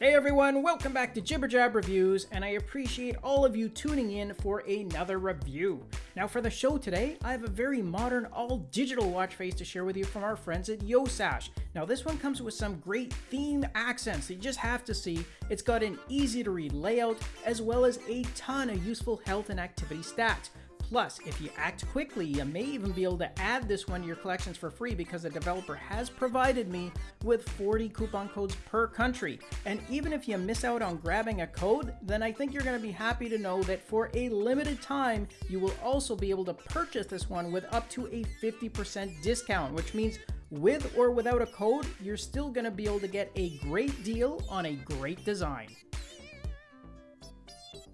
Hey everyone, welcome back to Jibber Jab Reviews, and I appreciate all of you tuning in for another review. Now for the show today, I have a very modern, all-digital watch face to share with you from our friends at Yosash. Now this one comes with some great theme accents that you just have to see. It's got an easy-to-read layout, as well as a ton of useful health and activity stats. Plus, if you act quickly, you may even be able to add this one to your collections for free because the developer has provided me with 40 coupon codes per country. And even if you miss out on grabbing a code, then I think you're going to be happy to know that for a limited time, you will also be able to purchase this one with up to a 50% discount, which means with or without a code, you're still going to be able to get a great deal on a great design.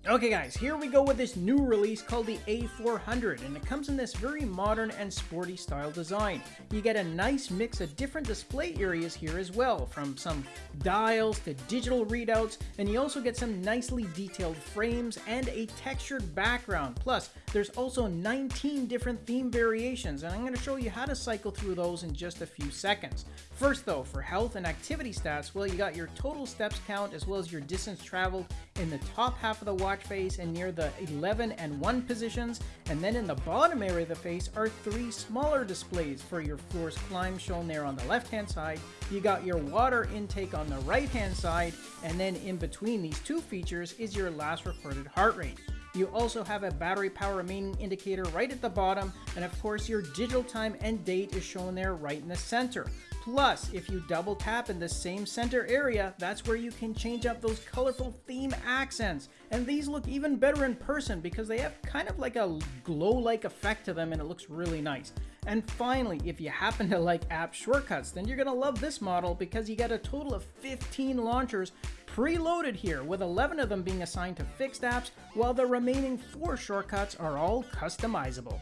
Okay guys, here we go with this new release called the A400 and it comes in this very modern and sporty style design. You get a nice mix of different display areas here as well, from some dials to digital readouts, and you also get some nicely detailed frames and a textured background. Plus, there's also 19 different theme variations and I'm going to show you how to cycle through those in just a few seconds. First though, for health and activity stats, well you got your total steps count as well as your distance traveled in the top half of the face and near the 11 and 1 positions, and then in the bottom area of the face are three smaller displays for your floor's climb shown there on the left hand side. You got your water intake on the right hand side, and then in between these two features is your last recorded heart rate. You also have a battery power remaining indicator right at the bottom, and of course your digital time and date is shown there right in the center. Plus, if you double tap in the same center area, that's where you can change up those colorful theme accents. And these look even better in person because they have kind of like a glow-like effect to them and it looks really nice. And finally, if you happen to like app shortcuts, then you're gonna love this model because you get a total of 15 launchers preloaded here, with 11 of them being assigned to fixed apps, while the remaining 4 shortcuts are all customizable.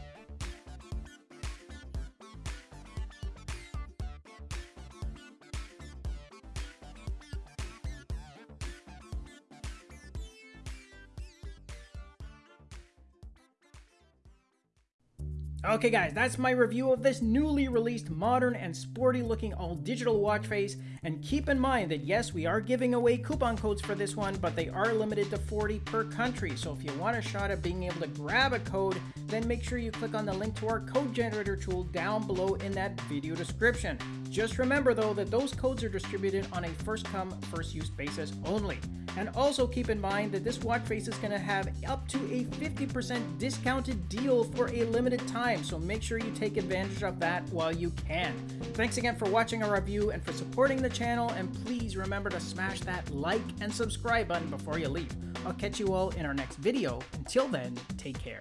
Okay guys, that's my review of this newly released modern and sporty looking all digital watch face. And keep in mind that yes we are giving away coupon codes for this one but they are limited to 40 per country. So if you want a shot at being able to grab a code then make sure you click on the link to our code generator tool down below in that video description. Just remember though that those codes are distributed on a first come first use basis only. And also keep in mind that this watch face is going to have up to a 50% discounted deal for a limited time, so make sure you take advantage of that while you can. Thanks again for watching our review and for supporting the channel, and please remember to smash that like and subscribe button before you leave. I'll catch you all in our next video. Until then, take care.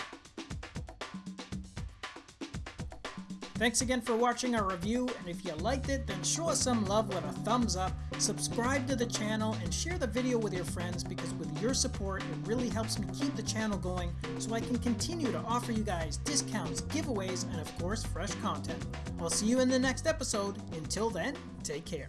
Thanks again for watching our review, and if you liked it, then show us some love with a thumbs up, subscribe to the channel, and share the video with your friends because with your support, it really helps me keep the channel going so I can continue to offer you guys discounts, giveaways, and of course, fresh content. I'll see you in the next episode. Until then, take care.